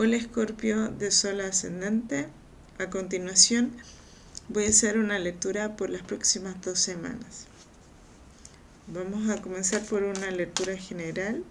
Hola Escorpio de Sol ascendente. A continuación voy a hacer una lectura por las próximas dos semanas. Vamos a comenzar por una lectura general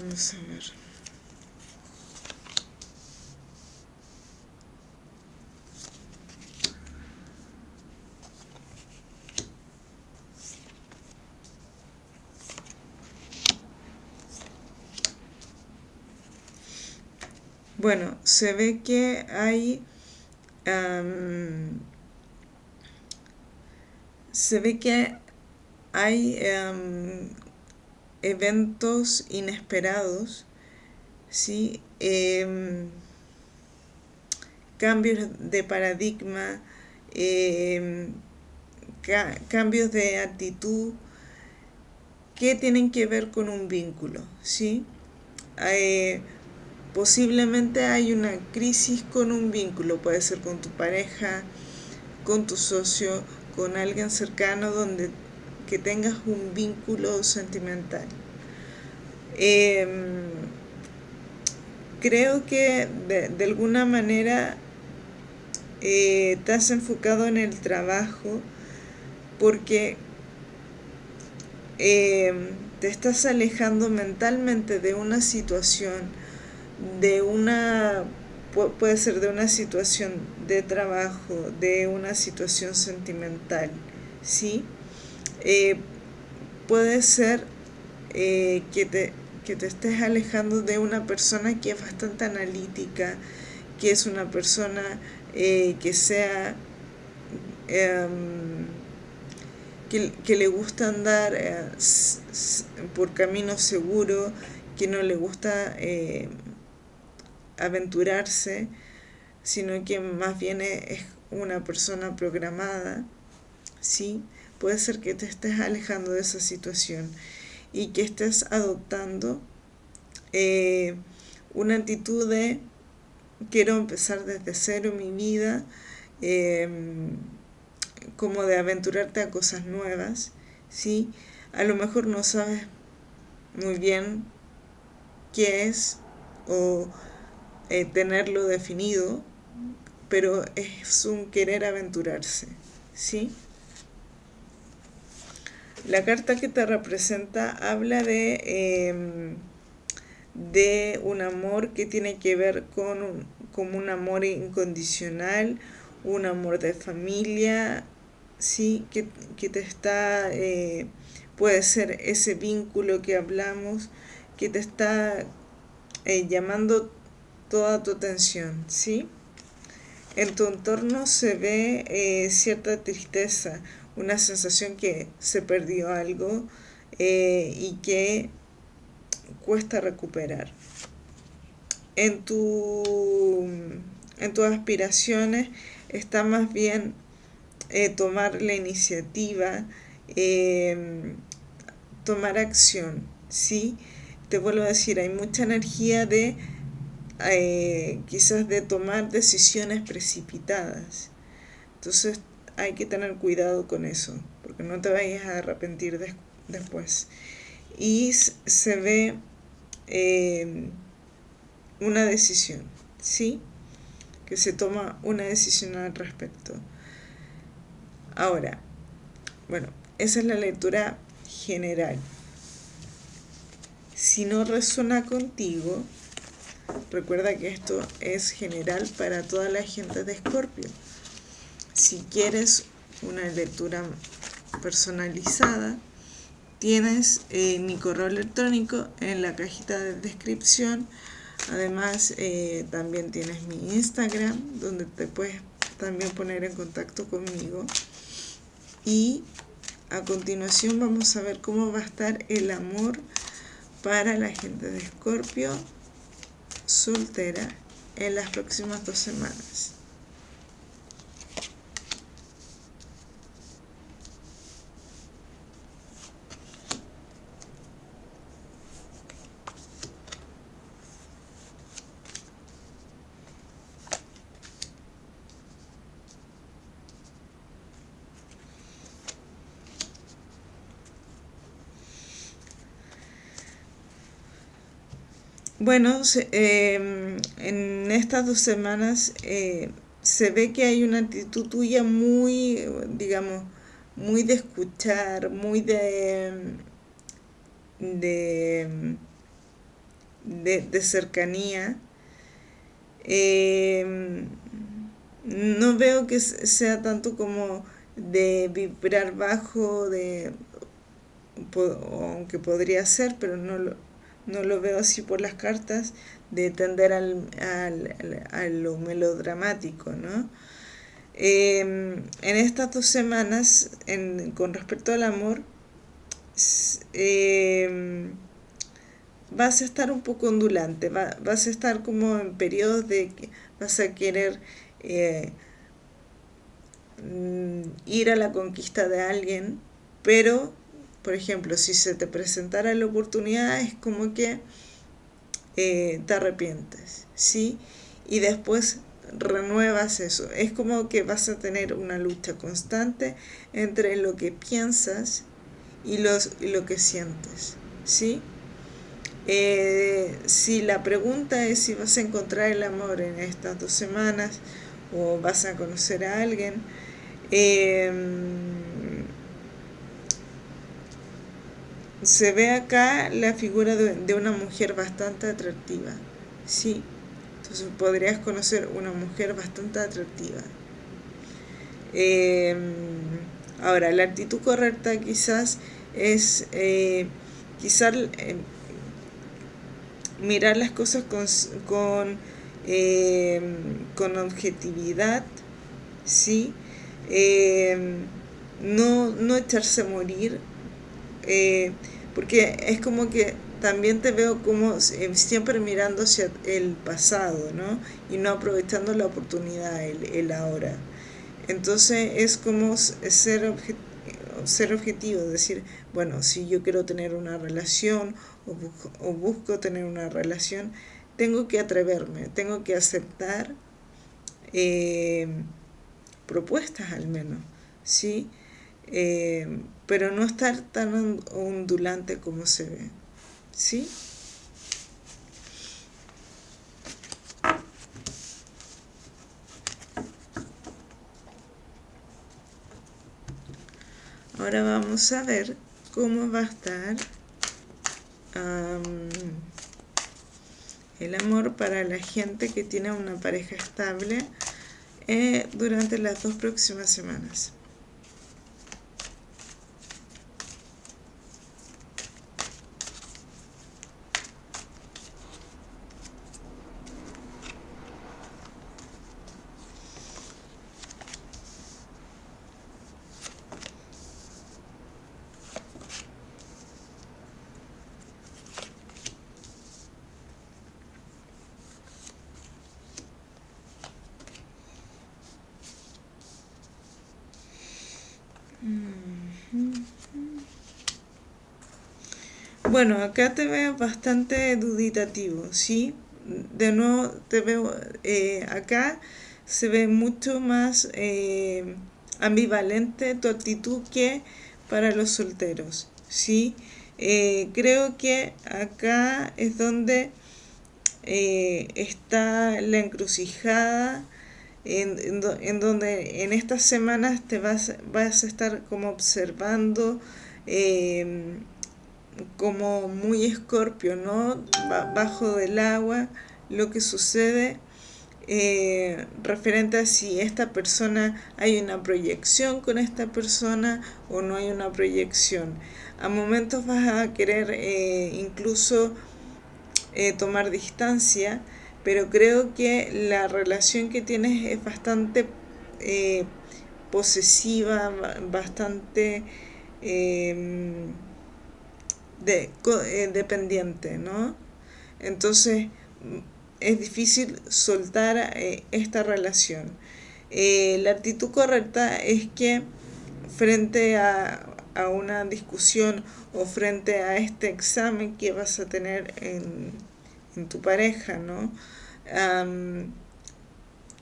Vamos a ver. Bueno, se ve que hay... se ve que hay eventos inesperados, ¿sí? Em, cambios de paradigma, em, cambios de actitud que tienen que ver con un vínculo, ¿sí? Eh, posiblemente hay una crisis con un vínculo, puede ser con tu pareja, con tu socio, con alguien cercano donde que tengas un vínculo sentimental. Em, creo que de, alguna manera eh, has enfocado en el trabajo porque em, te estás alejando mentalmente de una situación, de una, puede ser de una situación de trabajo, de una situación sentimental, ¿sí? Eh, puede ser eh, que, te, te estés alejando de una persona que es bastante analítica, que es una persona eh, que sea em, que, le gusta andar por camino seguro, que no le gusta aventurarse, sino que más bien es una persona programada, ¿sí? Puede ser que te estés alejando de esa situación y que estés adoptando eh, una actitud de quiero empezar desde cero mi vida, em, como de aventurarte a cosas nuevas, ¿sí? A lo mejor no sabes muy bien qué es o eh, tenerlo definido, pero es un querer aventurarse, ¿sí? La carta que te representa habla de, em, de un amor que tiene que ver con un, un amor incondicional, un amor de familia, sí, que, te está, eh, puede ser ese vínculo que hablamos, que te está eh, llamando toda tu atención, ¿sí? En tu entorno se ve eh, cierta tristeza, una sensación que se perdió algo eh, y que cuesta recuperar. En, tu, en tus aspiraciones está más bien eh, tomar la iniciativa, em, tomar acción, ¿sí? Te vuelvo a decir, hay mucha energía de eh, quizás de tomar decisiones precipitadas. Entonces hay que tener cuidado con eso, porque no te vayas a arrepentir después. Y se ve eh, una decisión, ¿sí? Que se toma una decisión al respecto. Ahora, bueno, esa es la lectura general. Si no resuena contigo, Recuerda que esto es general para toda la gente de Escorpio. Si quieres una lectura personalizada, tienes eh, mi correo electrónico en la cajita de descripción. Además, eh, también tienes mi Instagram, donde te puedes también poner en contacto conmigo. Y a continuación vamos a ver cómo va a estar el amor para la gente de Escorpio soltera en las próximas dos semanas. Bueno, em, en estas dos semanas eh, se ve que hay una actitud tuya muy, digamos, muy de escuchar, muy de, de, de, cercanía. Em, no veo que sea tanto como de vibrar bajo, de, aunque podría ser, pero no lo, no lo veo así por las cartas, de tender al, a lo melodramático, ¿no? Em, en estas dos semanas, con respecto al amor, em, vas a estar un poco ondulante, vas a estar como en periodos de que vas a querer eh, mm, ir a la conquista de alguien, pero por ejemplo, si se te presentara la oportunidad, es como que eh, te arrepientes, ¿sí? Y después renuevas eso. Es como que vas a tener una lucha constante entre lo que piensas y, los, lo que sientes, ¿sí? Eh, si la pregunta es si vas a encontrar el amor en estas dos semanas o vas a conocer a alguien, eh, se ve acá la figura de, una mujer bastante atractiva, sí, entonces podrías conocer una mujer bastante atractiva. Em, ahora, la actitud correcta quizás es eh, quizás eh, mirar las cosas con, con, em, con objetividad, ¿sí? Em, no, no echarse a morir, eh, porque es como que también te veo como eh, siempre mirando hacia el pasado, ¿no? Y no aprovechando la oportunidad, el, ahora. Entonces es como ser, ser objetivo, decir, bueno, si yo quiero tener una relación o busco, tener una relación, tengo que atreverme, tengo que aceptar eh, propuestas al menos, ¿sí? Pero no estar tan ondulante como se ve. ¿Sí? Ahora vamos a ver cómo va a estar el amor para la gente que tiene una pareja estable eh, durante las dos próximas semanas. Bueno, acá te veo bastante duditativo, ¿sí? De nuevo te veo, eh, acá se ve mucho más eh, ambivalente tu actitud que para los solteros, ¿sí? Eh, creo que acá es donde está la encrucijada en, donde en estas semanas te vas, vas a estar como observando como muy escorpio, ¿no? Bajo del agua, lo que sucede eh, referente a si esta persona hay una proyección con esta persona o no hay una proyección. A momentos vas a querer eh, incluso eh, tomar distancia, pero creo que la relación que tienes es bastante posesiva, bastante em, dependiente, ¿no? Entonces, es difícil soltar eh, esta relación. Eh, la actitud correcta es que frente a, una discusión o frente a este examen que vas a tener en, tu pareja, ¿no?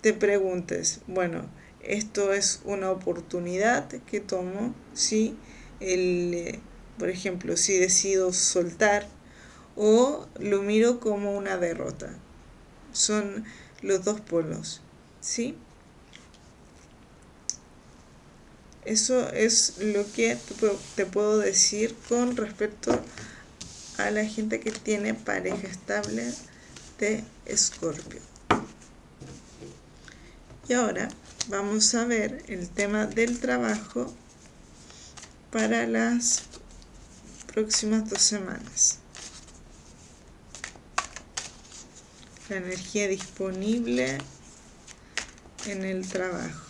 te preguntes, bueno, esto es una oportunidad que tomo, ¿sí? El, eh, por ejemplo, si decido soltar o lo miro como una derrota son los dos polos, ¿sí? Eso es lo que te puedo decir con respecto a la gente que tiene pareja estable de Escorpio. Y ahora vamos a ver el tema del trabajo para las próximas dos semanas. la energía disponible en el trabajo.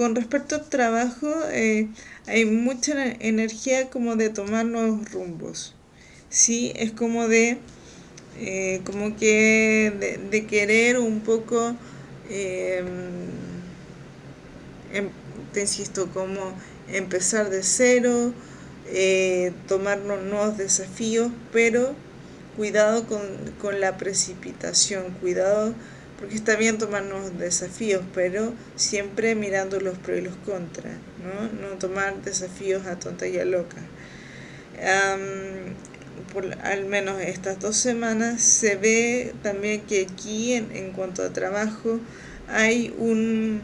Con respecto al trabajo, eh, hay mucha energía como de tomar nuevos rumbos. Sí, es como de, eh, como que de, querer un poco, em, em, te insisto, como empezar de cero, eh, tomar nuevos desafíos, pero cuidado con, con la precipitación, cuidado porque está bien tomarnos desafíos, pero siempre mirando los pros y los contras, ¿no? No tomar desafíos a tonta y a loca. por al menos estas dos semanas se ve también que aquí en, en cuanto a trabajo hay un,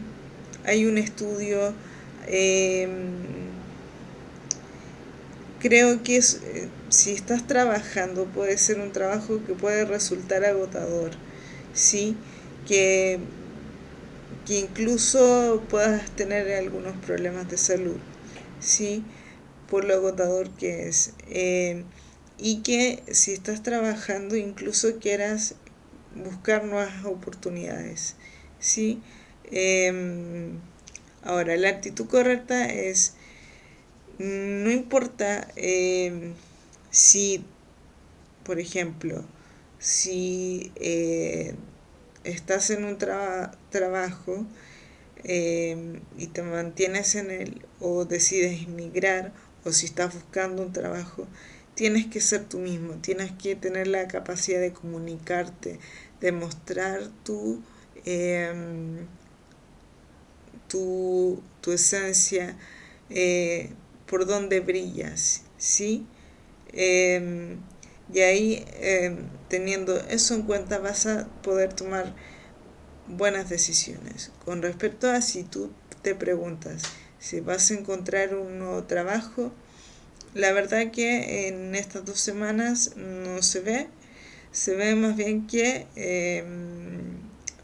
hay un estudio, em, creo que es, si estás trabajando puede ser un trabajo que puede resultar agotador, ¿sí? Que, que incluso puedas tener algunos problemas de salud, ¿sí? Por lo agotador que es. Eh, y que si estás trabajando incluso quieras buscar nuevas oportunidades, ¿sí? Em, ahora, la actitud correcta es, no importa em, si, por ejemplo, si eh, estás en un trabajo em, y te mantienes en él o decides emigrar o si estás buscando un trabajo, tienes que ser tú mismo, tienes que tener la capacidad de comunicarte, de mostrar tu, em, tu, esencia, eh, por donde brillas, ¿sí? Y ahí, em, teniendo eso en cuenta, vas a poder tomar buenas decisiones. Con respecto a si tú te preguntas si vas a encontrar un nuevo trabajo, la verdad que en estas dos semanas no se ve, se ve más bien que em,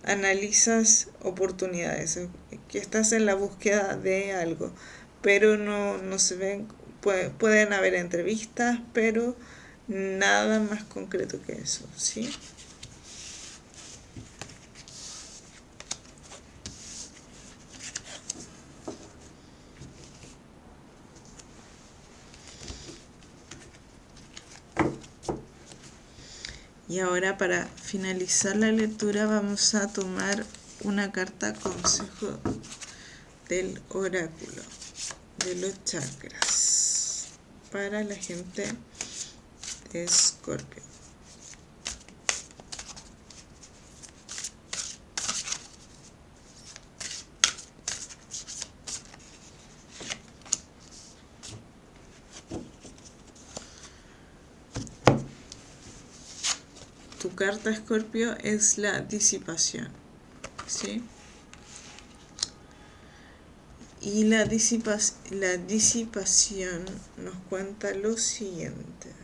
analizas oportunidades, que estás en la búsqueda de algo, pero no, no se ven, pueden haber entrevistas, pero Nada más concreto que eso, ¿sí? Y ahora para finalizar la lectura vamos a tomar una carta consejo del oráculo de los chakras para la gente Scorpio. Tu carta Escorpio es la disipación, ¿sí? Y la, disipa la disipación nos cuenta lo siguiente.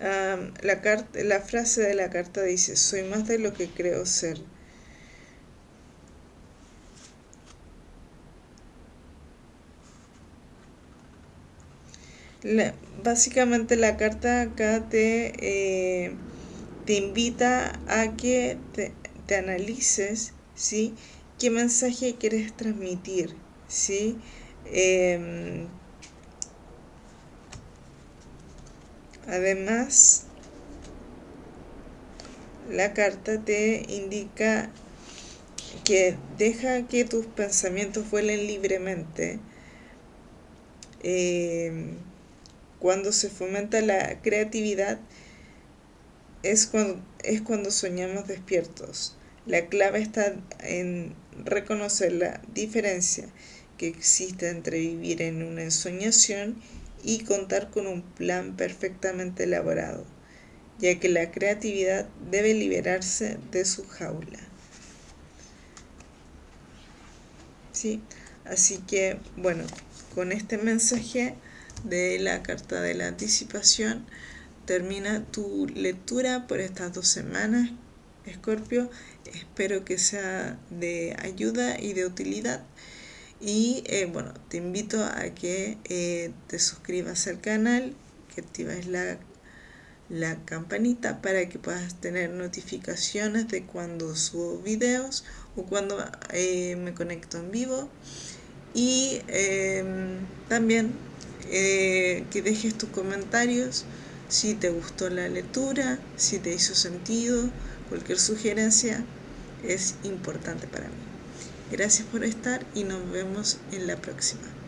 La, carta, la frase de la carta dice, soy más de lo que creo ser. básicamente la carta acá te, eh, te invita a que te, analices ¿sí? qué mensaje quieres transmitir. ¿sí? Em, además, la carta te indica que deja que tus pensamientos vuelen libremente. Em, cuando se fomenta la creatividad es cuando, es cuando soñamos despiertos. La clave está en reconocer la diferencia que existe entre vivir en una ensoñación y contar con un plan perfectamente elaborado, ya que la creatividad debe liberarse de su jaula. ¿Sí? Así que, bueno, con este mensaje de la carta de la anticipación termina tu lectura por estas dos semanas, Escorpio. Espero que sea de ayuda y de utilidad. Y eh, bueno, te invito a que eh, te suscribas al canal, que actives la, la campanita para que puedas tener notificaciones de cuando subo videos o cuando eh, me conecto en vivo. Y em, también que dejes tus comentarios si te gustó la lectura, si te hizo sentido, cualquier sugerencia es importante para mí. Gracias por estar y nos vemos en la próxima.